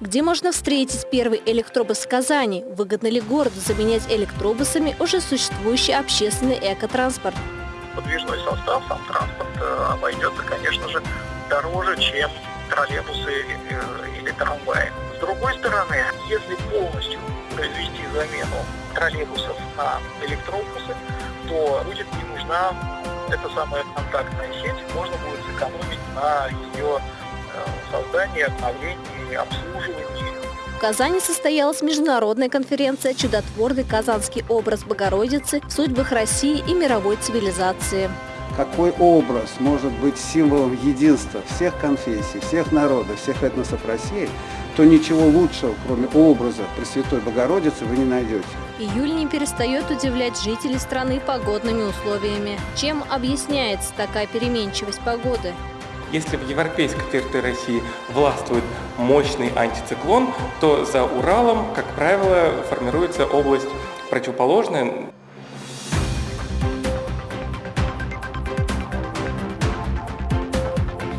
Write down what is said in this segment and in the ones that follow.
Где можно встретить первый электробус в Казани? Выгодно ли городу заменять электробусами уже существующий общественный экотранспорт? Подвижной состав, сам транспорт э, обойдется, конечно же, дороже, чем троллейбусы э, или трамваи. С другой стороны, если полностью произвести замену троллейбусов на электробусы, то будет не нужна эта самая контактная сеть, можно будет сэкономить на ее создании, обновлении, обслуживании. В Казани состоялась международная конференция «Чудотворный казанский образ Богородицы в судьбах России и мировой цивилизации». Какой образ может быть символом единства всех конфессий, всех народов, всех этносов России, то ничего лучшего, кроме образа Пресвятой Богородицы, вы не найдете. Июль не перестает удивлять жителей страны погодными условиями. Чем объясняется такая переменчивость погоды? Если в европейской территории России властвует мощный антициклон, то за Уралом, как правило, формируется область противоположная,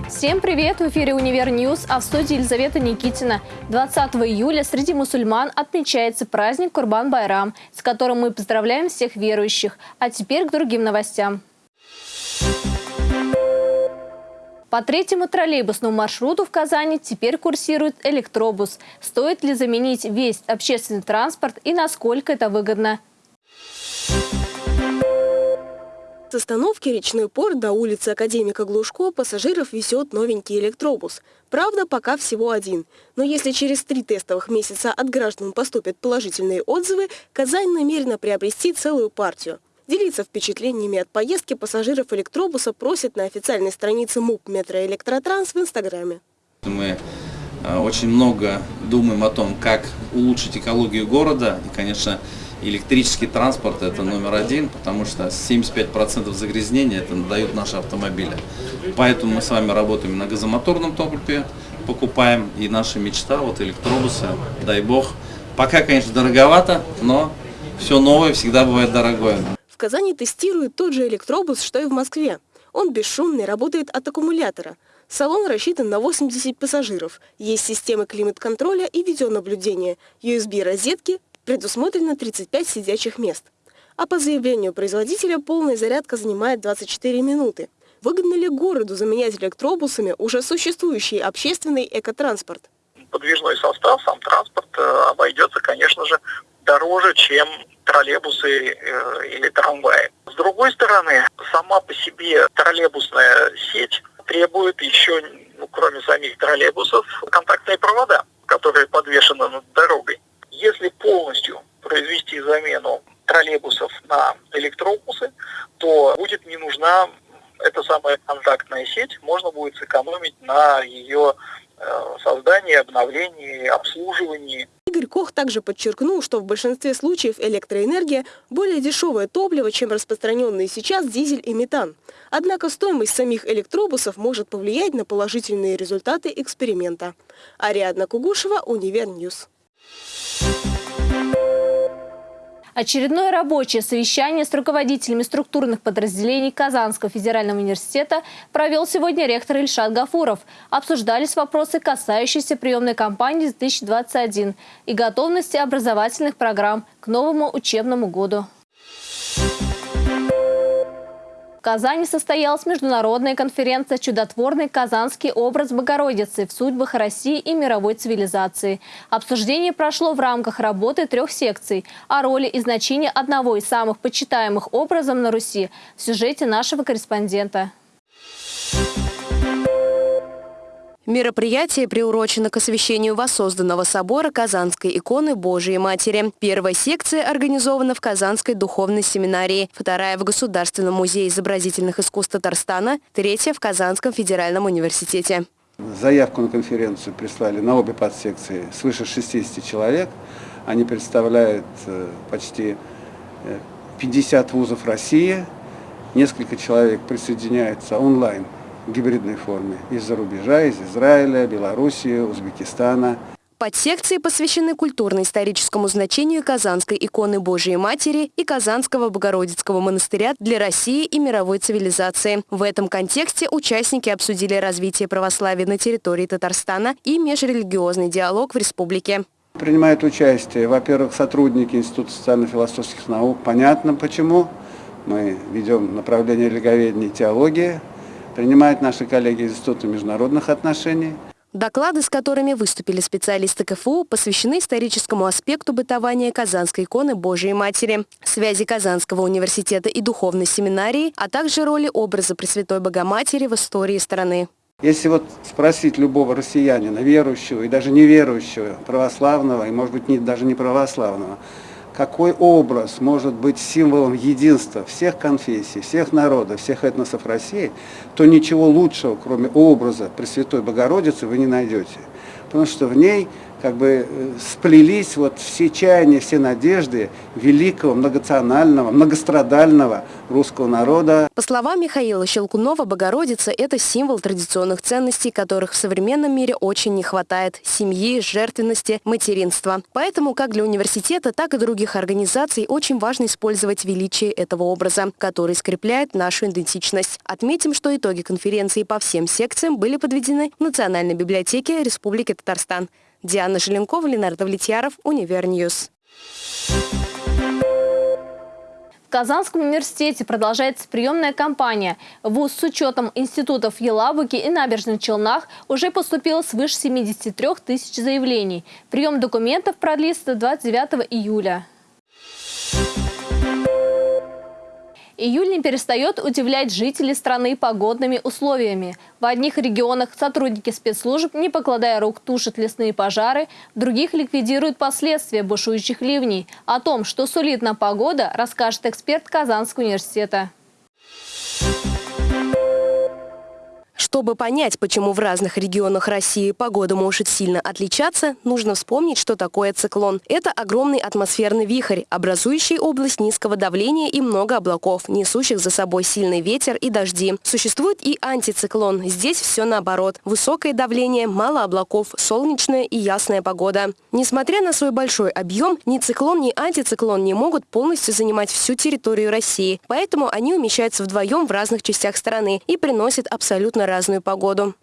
Всем привет! В эфире «Универ Ньюс», а в студии Елизавета Никитина. 20 июля среди мусульман отмечается праздник Курбан-Байрам, с которым мы поздравляем всех верующих. А теперь к другим новостям. По третьему троллейбусному маршруту в Казани теперь курсирует электробус. Стоит ли заменить весь общественный транспорт и насколько это выгодно? С остановки «Речной порт» до улицы Академика Глушко пассажиров везет новенький электробус. Правда, пока всего один. Но если через три тестовых месяца от граждан поступят положительные отзывы, Казань намерена приобрести целую партию. Делиться впечатлениями от поездки пассажиров электробуса просят на официальной странице МУП «Метроэлектротранс» в Инстаграме. Мы э, очень много думаем о том, как улучшить экологию города. И, конечно, электрический транспорт это номер один, потому что 75% загрязнения это дают наши автомобили. Поэтому мы с вами работаем на газомоторном топливе, покупаем, и наша мечта, вот электробусы, дай бог. Пока, конечно, дороговато, но все новое всегда бывает дорогое. Казани тестируют тот же электробус, что и в Москве. Он бесшумный, работает от аккумулятора. Салон рассчитан на 80 пассажиров. Есть системы климат-контроля и видеонаблюдения, USB-розетки, предусмотрено 35 сидячих мест. А по заявлению производителя полная зарядка занимает 24 минуты. Выгодно ли городу заменять электробусами уже существующий общественный экотранспорт? Подвижной состав, сам транспорт э, обойдется, конечно же, дороже, чем троллейбусы э, или трамваи. С другой стороны, сама по себе троллейбусная сеть требует еще, ну, кроме самих троллейбусов, контактные провода, которые подвешены над дорогой. Если полностью произвести замену троллейбусов на электробусы, то будет не нужна эта самая контактная сеть, можно будет сэкономить на ее э, создании, обновлении, обслуживании. Игорь Кох также подчеркнул, что в большинстве случаев электроэнергия более дешевое топливо, чем распространенные сейчас дизель и метан. Однако стоимость самих электробусов может повлиять на положительные результаты эксперимента. Ариадна Кугушева, Универньюз. Очередное рабочее совещание с руководителями структурных подразделений Казанского федерального университета провел сегодня ректор Ильшат Гафуров. Обсуждались вопросы, касающиеся приемной кампании 2021 и готовности образовательных программ к новому учебному году. Казани состоялась международная конференция «Чудотворный казанский образ Богородицы в судьбах России и мировой цивилизации». Обсуждение прошло в рамках работы трех секций о роли и значении одного из самых почитаемых образов на Руси в сюжете нашего корреспондента. Мероприятие приурочено к освящению воссозданного собора Казанской иконы Божией Матери. Первая секция организована в Казанской духовной семинарии, вторая в Государственном музее изобразительных искусств Татарстана, третья в Казанском федеральном университете. Заявку на конференцию прислали на обе подсекции свыше 60 человек. Они представляют э, почти 50 э, вузов России. Несколько человек присоединяются онлайн гибридной форме из-за рубежа, из Израиля, Белоруссии, Узбекистана. Подсекции посвящены культурно-историческому значению Казанской иконы Божией Матери и Казанского Богородицкого монастыря для России и мировой цивилизации. В этом контексте участники обсудили развитие православия на территории Татарстана и межрелигиозный диалог в республике. Принимают участие, во-первых, сотрудники Института социально-философских наук. Понятно почему. Мы ведем направление религоведения и теологии. Принимают наши коллеги из Института международных отношений. Доклады, с которыми выступили специалисты КФУ, посвящены историческому аспекту бытования Казанской иконы Божией Матери, связи Казанского университета и духовной семинарии, а также роли образа Пресвятой Богоматери в истории страны. Если вот спросить любого россиянина, верующего и даже неверующего, православного и, может быть, даже не православного, какой образ может быть символом единства всех конфессий, всех народов, всех этносов России, то ничего лучшего, кроме образа Пресвятой Богородицы, вы не найдете. Потому что в ней как бы э, сплелись вот все чаяния, все надежды великого, многонационального, многострадального русского народа. По словам Михаила Щелкунова, Богородица – это символ традиционных ценностей, которых в современном мире очень не хватает – семьи, жертвенности, материнства. Поэтому как для университета, так и других организаций очень важно использовать величие этого образа, который скрепляет нашу идентичность. Отметим, что итоги конференции по всем секциям были подведены в Национальной библиотеке Республики Татарстан. Диана Желенкова, Ленар Давлетьяров, Универньюз. В Казанском университете продолжается приемная кампания. ВУЗ с учетом институтов в Елабуге и Набережных Челнах уже поступило свыше 73 тысяч заявлений. Прием документов продлится до 29 июля. Июль не перестает удивлять жителей страны погодными условиями. В одних регионах сотрудники спецслужб, не покладая рук, тушат лесные пожары, в других ликвидируют последствия бушующих ливней. О том, что сулит нам погода, расскажет эксперт Казанского университета. Чтобы понять, почему в разных регионах России погода может сильно отличаться, нужно вспомнить, что такое циклон. Это огромный атмосферный вихрь, образующий область низкого давления и много облаков, несущих за собой сильный ветер и дожди. Существует и антициклон. Здесь все наоборот. Высокое давление, мало облаков, солнечная и ясная погода. Несмотря на свой большой объем, ни циклон, ни антициклон не могут полностью занимать всю территорию России. Поэтому они умещаются вдвоем в разных частях страны и приносят абсолютно разную погоду.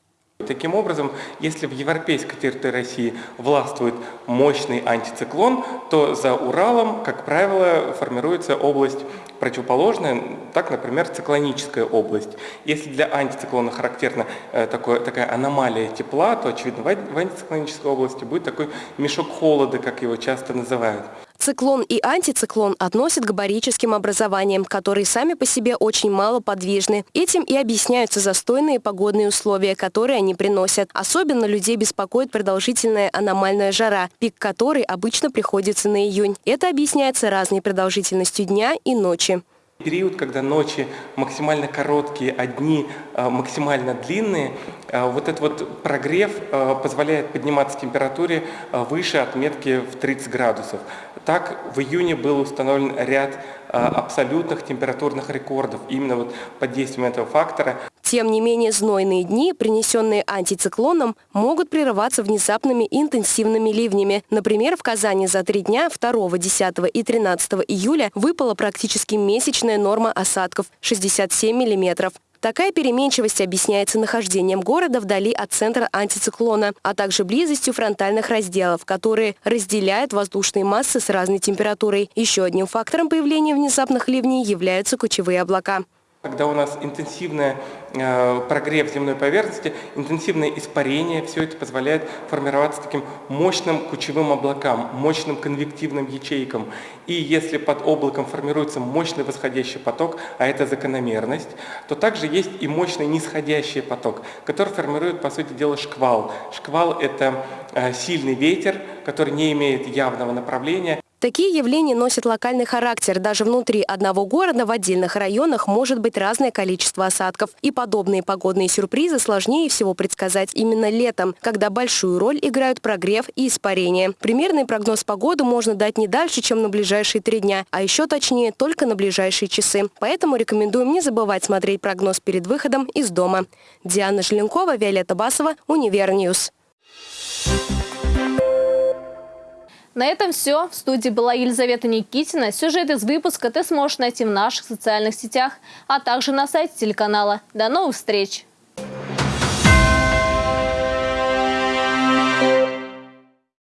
Таким образом, если в европейской территории России властвует мощный антициклон, то за Уралом, как правило, формируется область противоположная, так, например, циклоническая область. Если для антициклона характерна э, такое, такая аномалия тепла, то, очевидно, в антициклонической области будет такой мешок холода, как его часто называют. Циклон и антициклон относят к барическим образованиям, которые сами по себе очень мало подвижны. Этим и объясняются застойные погодные условия, которые они приносят. Особенно людей беспокоит продолжительная аномальная жара, пик которой обычно приходится на июнь. Это объясняется разной продолжительностью дня и ночи. Период, когда ночи максимально короткие, а дни э, максимально длинные, вот этот вот прогрев э, позволяет подниматься температуре выше отметки в 30 градусов. Так, в июне был установлен ряд абсолютных температурных рекордов именно вот под действием этого фактора. Тем не менее, знойные дни, принесенные антициклоном, могут прерываться внезапными интенсивными ливнями. Например, в Казани за три дня 2, 10 и 13 июля выпала практически месячная норма осадков – 67 миллиметров. Такая переменчивость объясняется нахождением города вдали от центра антициклона, а также близостью фронтальных разделов, которые разделяют воздушные массы с разной температурой. Еще одним фактором появления внезапных ливней являются кучевые облака. Когда у нас интенсивный э, прогрев земной поверхности, интенсивное испарение, все это позволяет формироваться таким мощным кучевым облакам, мощным конвективным ячейкам. И если под облаком формируется мощный восходящий поток, а это закономерность, то также есть и мощный нисходящий поток, который формирует, по сути дела, шквал. Шквал – это э, сильный ветер, который не имеет явного направления. Такие явления носят локальный характер. Даже внутри одного города в отдельных районах может быть разное количество осадков. И подобные погодные сюрпризы сложнее всего предсказать именно летом, когда большую роль играют прогрев и испарение. Примерный прогноз погоды можно дать не дальше, чем на ближайшие три дня, а еще точнее только на ближайшие часы. Поэтому рекомендуем не забывать смотреть прогноз перед выходом из дома. Диана Желенкова, Виолетта Басова, Универньюз. На этом все. В студии была Елизавета Никитина. Сюжет из выпуска ты сможешь найти в наших социальных сетях, а также на сайте телеканала. До новых встреч!